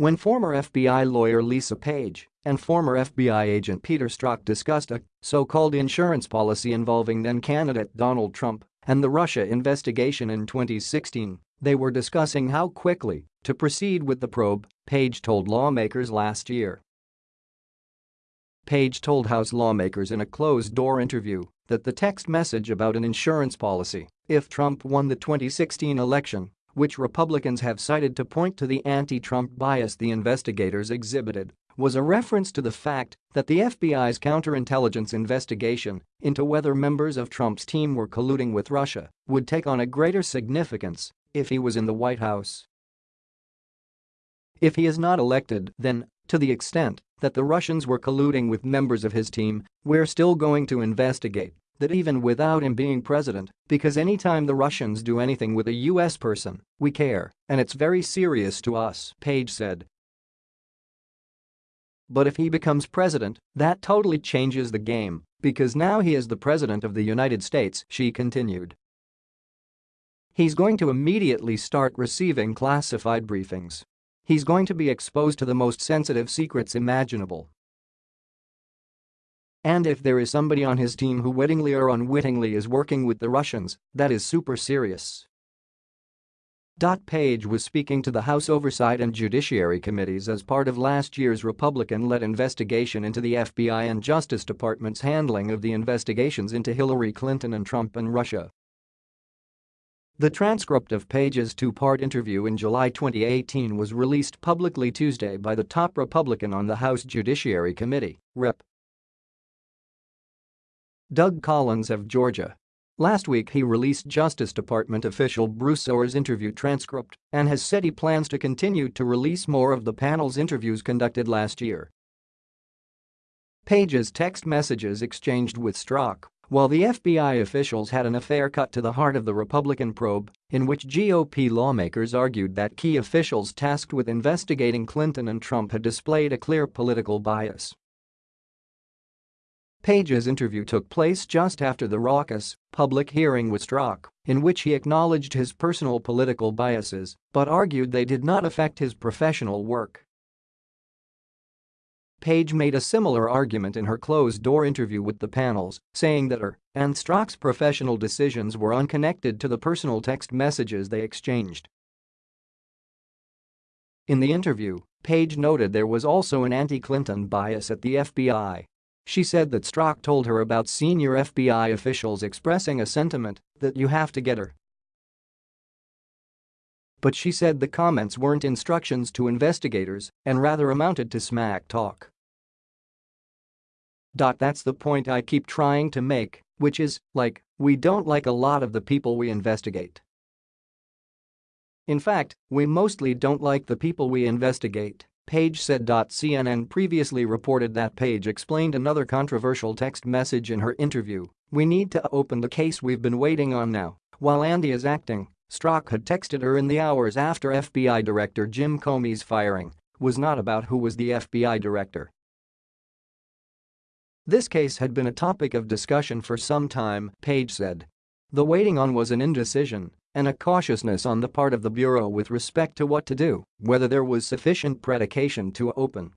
when former FBI lawyer Lisa Page and former FBI agent Peter Strzok discussed a so-called insurance policy involving then-candidate Donald Trump and the Russia investigation in 2016, they were discussing how quickly to proceed with the probe, Page told lawmakers last year. Page told House lawmakers in a closed-door interview that the text message about an insurance policy if Trump won the 2016 election, which Republicans have cited to point to the anti-Trump bias the investigators exhibited, was a reference to the fact that the FBI's counterintelligence investigation into whether members of Trump's team were colluding with Russia would take on a greater significance if he was in the White House. If he is not elected, then, to the extent that the Russians were colluding with members of his team, we're still going to investigate that even without him being president, because anytime the Russians do anything with a US person, we care, and it's very serious to us, Page said. But if he becomes president, that totally changes the game, because now he is the president of the United States, she continued. He's going to immediately start receiving classified briefings. He's going to be exposed to the most sensitive secrets imaginable. And if there is somebody on his team who wittingly or unwittingly is working with the Russians, that is super serious. Page was speaking to the House Oversight and Judiciary Committees as part of last year's Republican-led investigation into the FBI and Justice Department's handling of the investigations into Hillary Clinton and Trump and Russia. The transcript of Page's two-part interview in July 2018 was released publicly Tuesday by the top Republican on the House Judiciary Committee, Rep. Doug Collins of Georgia. Last week he released Justice Department official Bruce Ohr's interview transcript and has said he plans to continue to release more of the panel's interviews conducted last year. Page's text messages exchanged with Strzok while the FBI officials had an affair cut to the heart of the Republican probe, in which GOP lawmakers argued that key officials tasked with investigating Clinton and Trump had displayed a clear political bias. Page's interview took place just after the raucous, public hearing with Strzok, in which he acknowledged his personal political biases but argued they did not affect his professional work. Page made a similar argument in her closed-door interview with the panels, saying that her and Strzok's professional decisions were unconnected to the personal text messages they exchanged. In the interview, Page noted there was also an anti-Clinton bias at the FBI she said that Strzok told her about senior FBI officials expressing a sentiment that you have to get her. But she said the comments weren't instructions to investigators and rather amounted to smack talk. That's the point I keep trying to make, which is, like, we don't like a lot of the people we investigate. In fact, we mostly don't like the people we investigate. Page said. CNN previously reported that Page explained another controversial text message in her interview, we need to open the case we've been waiting on now, while Andy is acting, Strzok had texted her in the hours after FBI Director Jim Comey's firing was not about who was the FBI director. This case had been a topic of discussion for some time, Page said. The waiting on was an indecision and a cautiousness on the part of the Bureau with respect to what to do, whether there was sufficient predication to open